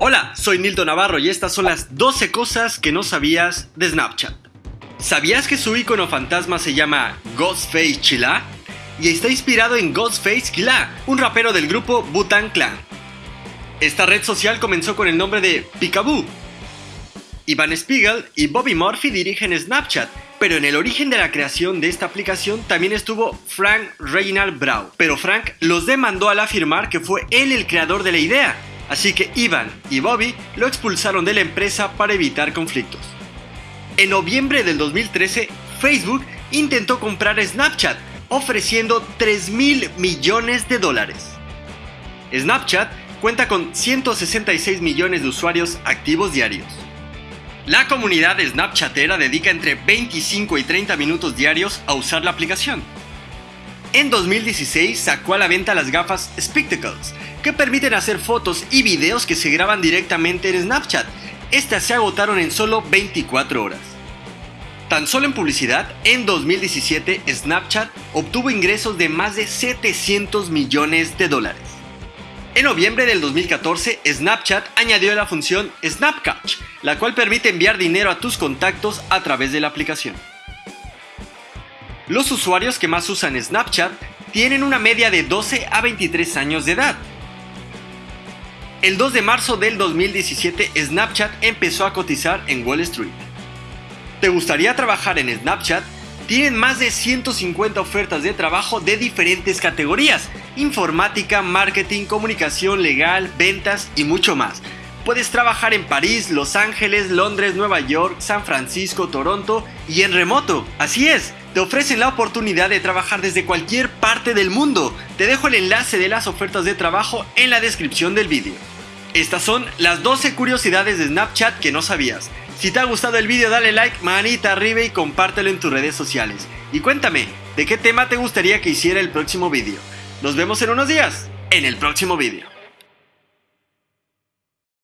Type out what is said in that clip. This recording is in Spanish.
Hola, soy Nilton Navarro y estas son las 12 cosas que no sabías de Snapchat. ¿Sabías que su icono fantasma se llama Ghostface Chila? Y está inspirado en Ghostface Killa, un rapero del grupo Butan Clan. Esta red social comenzó con el nombre de Picaboo. Ivan Spiegel y Bobby Murphy dirigen Snapchat, pero en el origen de la creación de esta aplicación también estuvo Frank Reynald Brau. Pero Frank los demandó al afirmar que fue él el creador de la idea, así que Ivan y Bobby lo expulsaron de la empresa para evitar conflictos. En noviembre del 2013, Facebook intentó comprar Snapchat, ofreciendo 3 mil millones de dólares. Snapchat cuenta con 166 millones de usuarios activos diarios. La comunidad Snapchatera dedica entre 25 y 30 minutos diarios a usar la aplicación. En 2016 sacó a la venta las gafas Spectacles, que permiten hacer fotos y videos que se graban directamente en Snapchat. Estas se agotaron en solo 24 horas. Tan solo en publicidad, en 2017 Snapchat obtuvo ingresos de más de 700 millones de dólares. En noviembre del 2014, Snapchat añadió la función Snapcatch, la cual permite enviar dinero a tus contactos a través de la aplicación. Los usuarios que más usan Snapchat tienen una media de 12 a 23 años de edad. El 2 de marzo del 2017 Snapchat empezó a cotizar en Wall Street. ¿Te gustaría trabajar en Snapchat? Tienen más de 150 ofertas de trabajo de diferentes categorías, informática, marketing, comunicación legal, ventas y mucho más. Puedes trabajar en París, Los Ángeles, Londres, Nueva York, San Francisco, Toronto y en remoto. Así es, te ofrecen la oportunidad de trabajar desde cualquier parte del mundo. Te dejo el enlace de las ofertas de trabajo en la descripción del vídeo. Estas son las 12 curiosidades de Snapchat que no sabías. Si te ha gustado el vídeo dale like, manita arriba y compártelo en tus redes sociales. Y cuéntame, ¿de qué tema te gustaría que hiciera el próximo vídeo? Nos vemos en unos días, en el próximo vídeo.